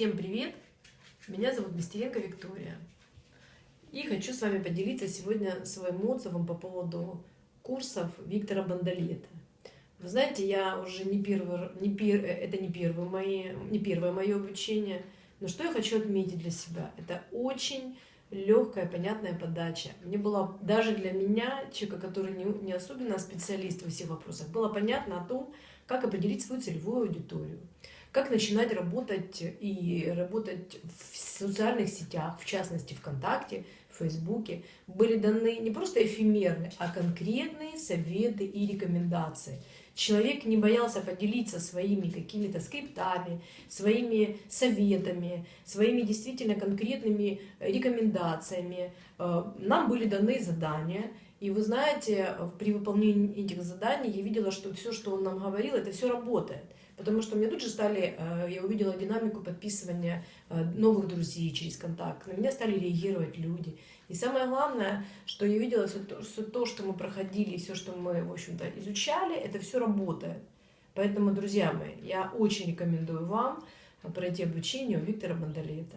Всем привет! Меня зовут Нестеренко Виктория. И хочу с вами поделиться сегодня своим отзывом по поводу курсов Виктора Бандалета. Вы знаете, я уже не первый, не пер, это не первое, мои, не первое мое обучение, но что я хочу отметить для себя? Это очень легкая, понятная подача. Мне было, даже для меня, человека, который не, не особенно специалист во всех вопросах, было понятно о том, как определить свою целевую аудиторию, как начинать работать и работать в социальных сетях, в частности ВКонтакте, Фейсбуке. Были даны не просто эфемерные, а конкретные советы и рекомендации. Человек не боялся поделиться своими какими-то скриптами, своими советами, своими действительно конкретными рекомендациями. Э, нам были даны задания, и вы знаете, при выполнении этих заданий я видела, что все, что он нам говорил, это все работает. Потому что мне тут же стали, э, я увидела динамику подписывания э, новых друзей через контакт. На меня стали реагировать люди. И самое главное, что я видела, все то, все то что мы проходили, все, что мы, в общем-то, изучали, это все работает. Поэтому, друзья мои, я очень рекомендую вам пройти обучение у Виктора Бандалета.